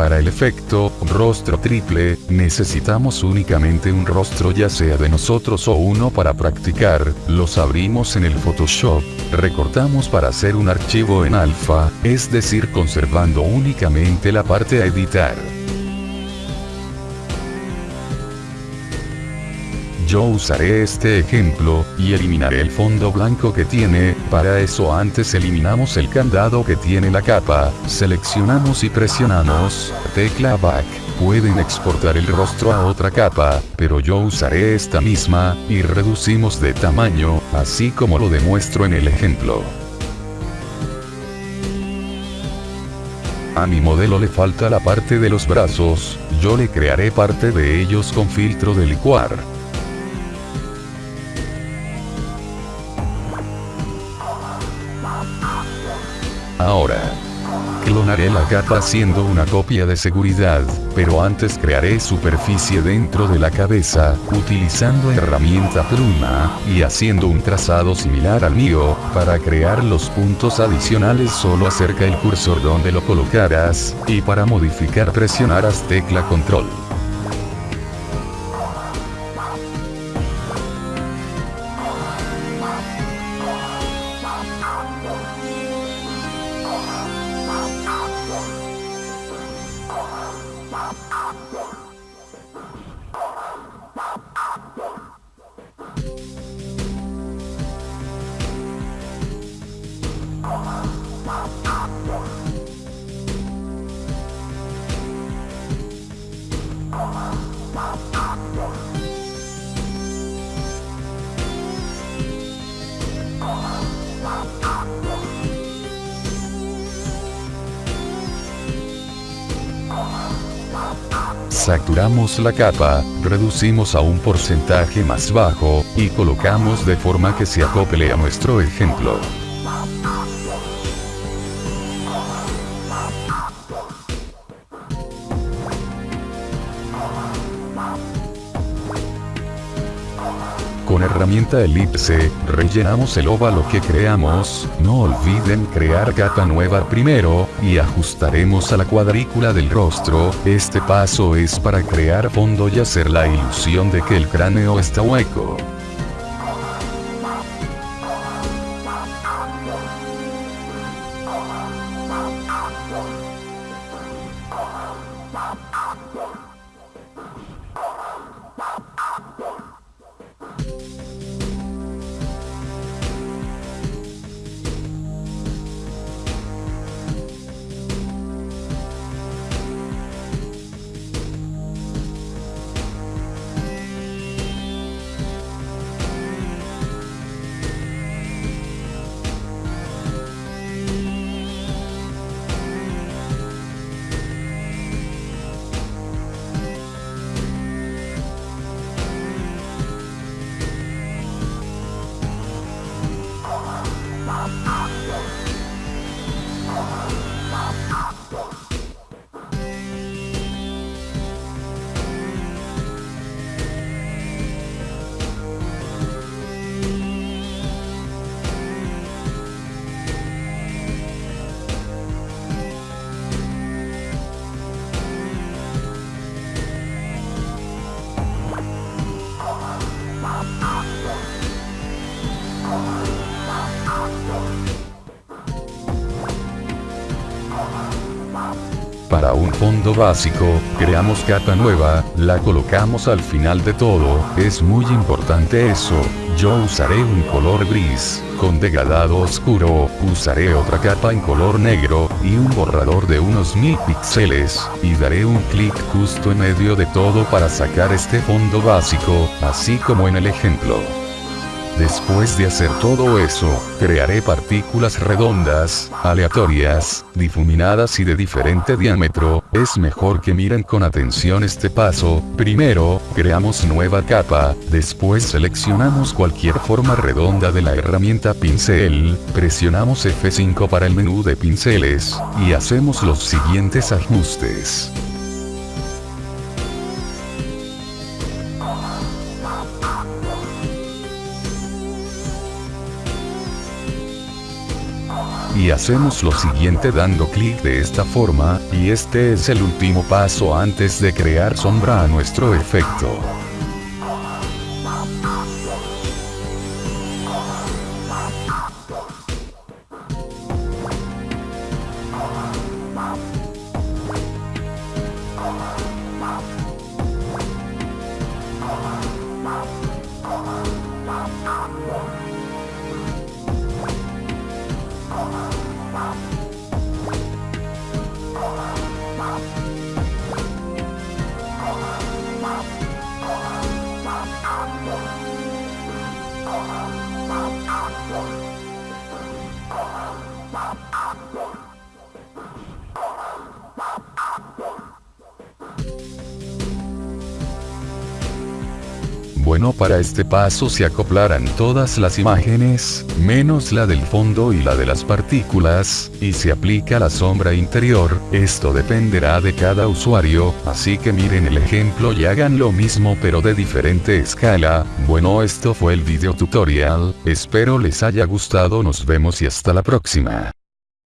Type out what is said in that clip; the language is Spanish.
Para el efecto, rostro triple, necesitamos únicamente un rostro ya sea de nosotros o uno para practicar, los abrimos en el Photoshop, recortamos para hacer un archivo en alfa, es decir conservando únicamente la parte a editar. Yo usaré este ejemplo, y eliminaré el fondo blanco que tiene, para eso antes eliminamos el candado que tiene la capa, seleccionamos y presionamos, tecla Back. Pueden exportar el rostro a otra capa, pero yo usaré esta misma, y reducimos de tamaño, así como lo demuestro en el ejemplo. A mi modelo le falta la parte de los brazos, yo le crearé parte de ellos con filtro de licuar. Ahora. Clonaré la capa haciendo una copia de seguridad, pero antes crearé superficie dentro de la cabeza, utilizando herramienta pluma, y haciendo un trazado similar al mío, para crear los puntos adicionales solo acerca el cursor donde lo colocarás, y para modificar presionarás tecla control. Wow. Saturamos la capa, reducimos a un porcentaje más bajo, y colocamos de forma que se acople a nuestro ejemplo. Con herramienta elipse, rellenamos el óvalo que creamos, no olviden crear capa nueva primero, y ajustaremos a la cuadrícula del rostro, este paso es para crear fondo y hacer la ilusión de que el cráneo está hueco. Para un fondo básico, creamos capa nueva, la colocamos al final de todo, es muy importante eso, yo usaré un color gris, con degradado oscuro, usaré otra capa en color negro, y un borrador de unos mil píxeles, y daré un clic justo en medio de todo para sacar este fondo básico, así como en el ejemplo. Después de hacer todo eso, crearé partículas redondas, aleatorias, difuminadas y de diferente diámetro, es mejor que miren con atención este paso, primero, creamos nueva capa, después seleccionamos cualquier forma redonda de la herramienta pincel, presionamos F5 para el menú de pinceles, y hacemos los siguientes ajustes. Y hacemos lo siguiente dando clic de esta forma, y este es el último paso antes de crear sombra a nuestro efecto. Bye. Bueno para este paso se acoplarán todas las imágenes, menos la del fondo y la de las partículas, y se aplica la sombra interior, esto dependerá de cada usuario, así que miren el ejemplo y hagan lo mismo pero de diferente escala, bueno esto fue el video tutorial, espero les haya gustado nos vemos y hasta la próxima.